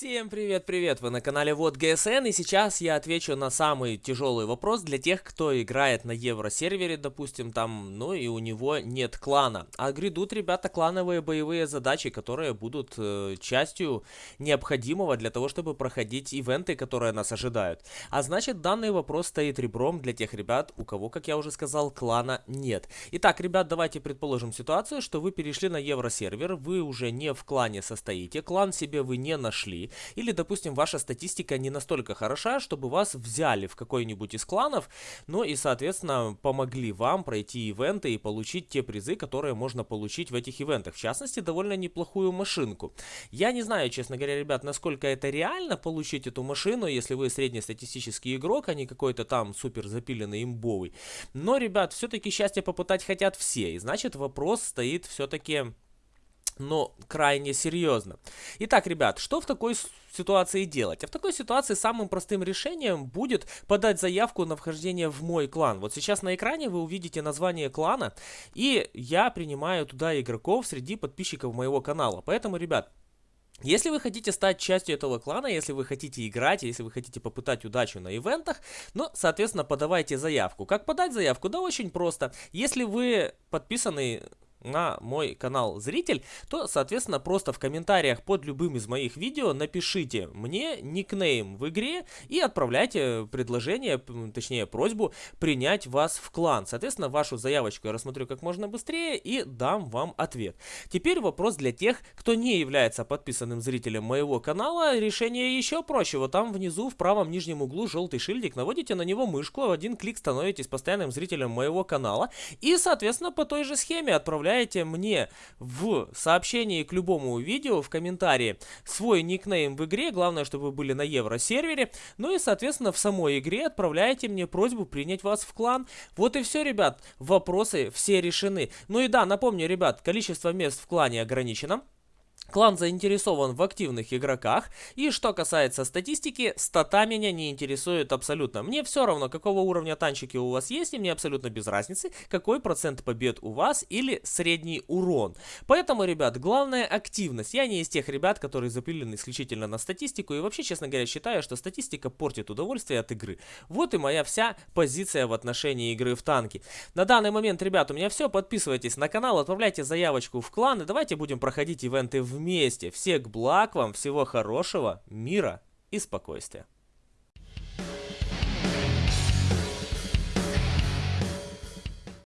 Всем привет-привет! Вы на канале Вот ГСН и сейчас я отвечу на самый тяжелый вопрос для тех, кто играет на евросервере, допустим, там, ну и у него нет клана. А грядут, ребята, клановые боевые задачи, которые будут э, частью необходимого для того, чтобы проходить ивенты, которые нас ожидают. А значит, данный вопрос стоит ребром для тех ребят, у кого, как я уже сказал, клана нет. Итак, ребят, давайте предположим ситуацию, что вы перешли на евросервер, вы уже не в клане состоите, клан себе вы не нашли, или, допустим, ваша статистика не настолько хороша, чтобы вас взяли в какой-нибудь из кланов, ну и, соответственно, помогли вам пройти ивенты и получить те призы, которые можно получить в этих ивентах. В частности, довольно неплохую машинку. Я не знаю, честно говоря, ребят, насколько это реально получить эту машину, если вы среднестатистический игрок, а не какой-то там супер запиленный имбовый. Но, ребят, все-таки счастье попытать хотят все. И значит, вопрос стоит все-таки но крайне серьезно. Итак, ребят, что в такой ситуации делать? А в такой ситуации самым простым решением будет подать заявку на вхождение в мой клан. Вот сейчас на экране вы увидите название клана, и я принимаю туда игроков среди подписчиков моего канала. Поэтому, ребят, если вы хотите стать частью этого клана, если вы хотите играть, если вы хотите попытать удачу на ивентах, ну, соответственно, подавайте заявку. Как подать заявку? Да очень просто. Если вы подписаны на мой канал зритель, то, соответственно, просто в комментариях под любым из моих видео напишите мне никнейм в игре и отправляйте предложение, точнее просьбу принять вас в клан. Соответственно, вашу заявочку я рассмотрю как можно быстрее и дам вам ответ. Теперь вопрос для тех, кто не является подписанным зрителем моего канала. Решение еще проще. Вот там внизу в правом нижнем углу желтый шильдик. Наводите на него мышку, в один клик становитесь постоянным зрителем моего канала. И, соответственно, по той же схеме отправляйте оставляете мне в сообщении к любому видео, в комментарии, свой никнейм в игре. Главное, чтобы вы были на евросервере. Ну и, соответственно, в самой игре отправляете мне просьбу принять вас в клан. Вот и все, ребят. Вопросы все решены. Ну и да, напомню, ребят, количество мест в клане ограничено. Клан заинтересован в активных игроках, и что касается статистики, стата меня не интересует абсолютно. Мне все равно, какого уровня танчики у вас есть, и мне абсолютно без разницы, какой процент побед у вас или средний урон. Поэтому, ребят, главная активность. Я не из тех ребят, которые запилены исключительно на статистику, и вообще, честно говоря, считаю, что статистика портит удовольствие от игры. Вот и моя вся позиция в отношении игры в танки. На данный момент, ребят, у меня все, подписывайтесь на канал, отправляйте заявочку в клан, и давайте будем проходить ивенты в вместе. Всех благ вам, всего хорошего, мира и спокойствия.